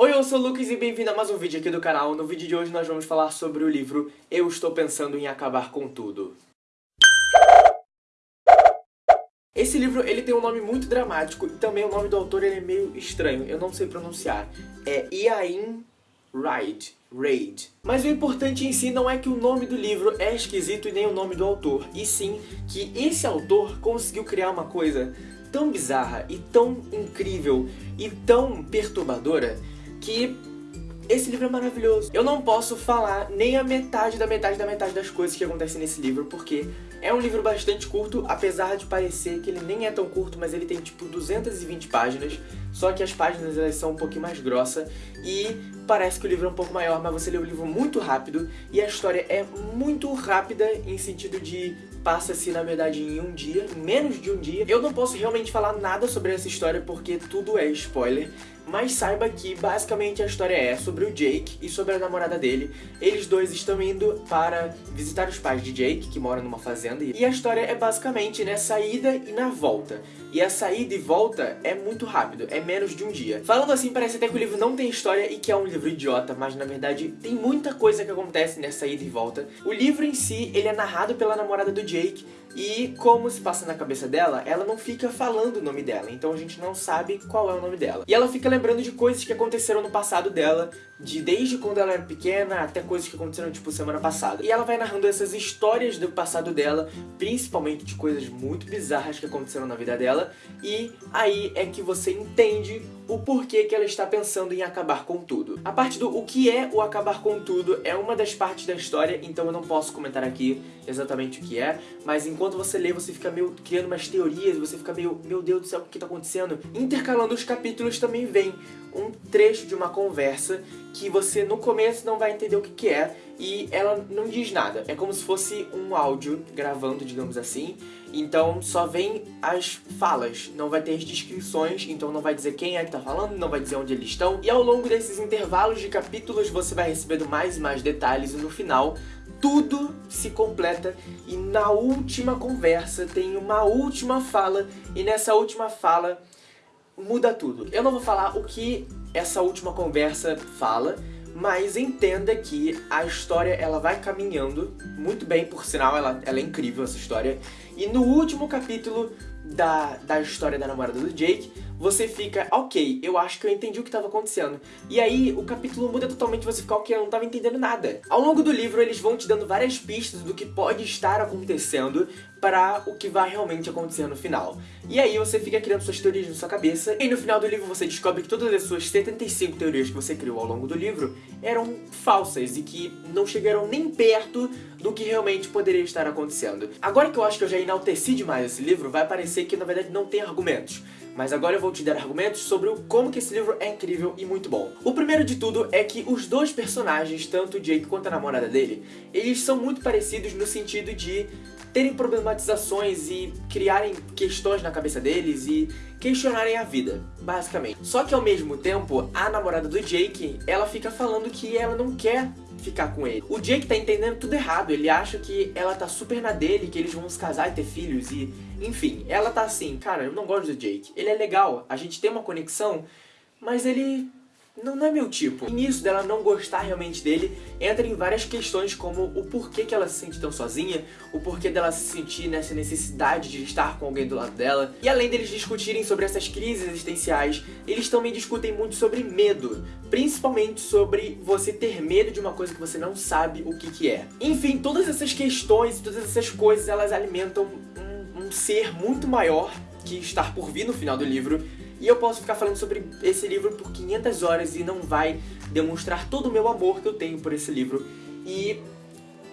Oi, eu sou o Lucas e bem-vindo a mais um vídeo aqui do canal. No vídeo de hoje nós vamos falar sobre o livro Eu Estou Pensando em Acabar com Tudo. Esse livro ele tem um nome muito dramático e também o nome do autor ele é meio estranho, eu não sei pronunciar. É Iain Raid. Raid. Mas o importante em si não é que o nome do livro é esquisito e nem o nome do autor, e sim que esse autor conseguiu criar uma coisa tão bizarra e tão incrível e tão perturbadora que esse livro é maravilhoso. Eu não posso falar nem a metade da metade da metade das coisas que acontecem nesse livro, porque é um livro bastante curto, apesar de parecer que ele nem é tão curto, mas ele tem tipo 220 páginas, só que as páginas elas são um pouquinho mais grossas e parece que o livro é um pouco maior, mas você lê o livro muito rápido e a história é muito rápida em sentido de passa-se na verdade em um dia, menos de um dia. Eu não posso realmente falar nada sobre essa história porque tudo é spoiler, mas saiba que basicamente a história é sobre o Jake e sobre a namorada dele. Eles dois estão indo para visitar os pais de Jake, que moram numa fazenda, e a história é basicamente nessa ida e na volta. E a saída e volta é muito rápido, é menos de um dia. Falando assim, parece até que o livro não tem história e que é um livro idiota, mas na verdade tem muita coisa que acontece nessa ida e volta. O livro em si, ele é narrado pela namorada do Jake, e como se passa na cabeça dela, ela não fica falando o nome dela, então a gente não sabe qual é o nome dela. E ela fica lembrando de coisas que aconteceram no passado dela, de desde quando ela era pequena até coisas que aconteceram tipo semana passada. E ela vai narrando essas histórias do passado dela, principalmente de coisas muito bizarras que aconteceram na vida dela, e aí é que você entende o porquê que ela está pensando em acabar com tudo. A parte do o que é o acabar com tudo é uma das partes da história, então eu não posso comentar aqui exatamente o que é, mas enquanto você lê, você fica meio criando umas teorias, você fica meio, meu Deus do céu, o que está acontecendo? Intercalando os capítulos também vem um trecho de uma conversa que você no começo não vai entender o que, que é e ela não diz nada. É como se fosse um áudio gravando, digamos assim, então só vem as falas, não vai ter as descrições, então não vai dizer quem é que tá falando, não vai dizer onde eles estão. E ao longo desses intervalos de capítulos você vai recebendo mais e mais detalhes e no final tudo se completa e na última conversa tem uma última fala e nessa última fala muda tudo. Eu não vou falar o que essa última conversa fala, mas entenda que a história ela vai caminhando muito bem, por sinal, ela, ela é incrível essa história. E no último capítulo da, da história da namorada do Jake, você fica, ok, eu acho que eu entendi o que estava acontecendo. E aí o capítulo muda totalmente, você fica, ok, eu não estava entendendo nada. Ao longo do livro eles vão te dando várias pistas do que pode estar acontecendo para o que vai realmente acontecer no final. E aí você fica criando suas teorias na sua cabeça, e no final do livro você descobre que todas as suas 75 teorias que você criou ao longo do livro eram falsas e que não chegaram nem perto do que realmente poderia estar acontecendo. Agora que eu acho que eu já enalteci demais esse livro, vai parecer que na verdade não tem argumentos. Mas agora eu vou te dar argumentos sobre o como que esse livro é incrível e muito bom. O primeiro de tudo é que os dois personagens, tanto o Jake quanto a namorada dele, eles são muito parecidos no sentido de terem problematizações e criarem questões na cabeça deles e questionarem a vida, basicamente. Só que ao mesmo tempo, a namorada do Jake, ela fica falando que ela não quer ficar com ele. O Jake tá entendendo tudo errado, ele acha que ela tá super na dele, que eles vão se casar e ter filhos e... Enfim, ela tá assim, cara, eu não gosto do Jake. Ele é legal, a gente tem uma conexão, mas ele não, não é meu tipo. E nisso dela não gostar realmente dele, entra em várias questões como o porquê que ela se sente tão sozinha, o porquê dela se sentir nessa necessidade de estar com alguém do lado dela. E além deles discutirem sobre essas crises existenciais, eles também discutem muito sobre medo, principalmente sobre você ter medo de uma coisa que você não sabe o que que é. Enfim, todas essas questões, todas essas coisas, elas alimentam um, um ser muito maior que estar por vir no final do livro, e eu posso ficar falando sobre esse livro por 500 horas e não vai demonstrar todo o meu amor que eu tenho por esse livro. E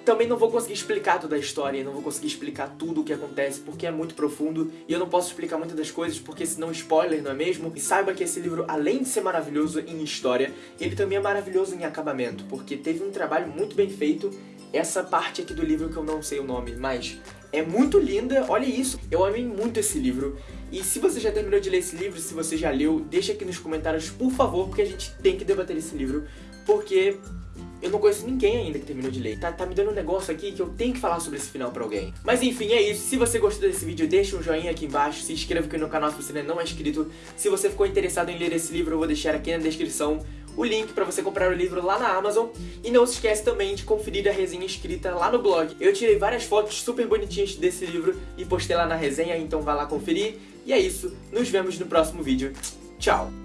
também não vou conseguir explicar toda a história, não vou conseguir explicar tudo o que acontece, porque é muito profundo, e eu não posso explicar muitas das coisas, porque senão spoiler, não é mesmo? E saiba que esse livro, além de ser maravilhoso em história, ele também é maravilhoso em acabamento, porque teve um trabalho muito bem feito, essa parte aqui do livro que eu não sei o nome, mas é muito linda, olha isso, eu amei muito esse livro, e se você já terminou de ler esse livro, se você já leu, deixa aqui nos comentários, por favor, porque a gente tem que debater esse livro, porque eu não conheço ninguém ainda que terminou de ler. Tá, tá me dando um negócio aqui que eu tenho que falar sobre esse final pra alguém. Mas enfim, é isso. Se você gostou desse vídeo, deixa um joinha aqui embaixo. Se inscreva aqui no canal se você ainda não é inscrito. Se você ficou interessado em ler esse livro, eu vou deixar aqui na descrição o link para você comprar o livro lá na Amazon. E não se esquece também de conferir a resenha escrita lá no blog. Eu tirei várias fotos super bonitinhas desse livro e postei lá na resenha, então vai lá conferir. E é isso, nos vemos no próximo vídeo. Tchau!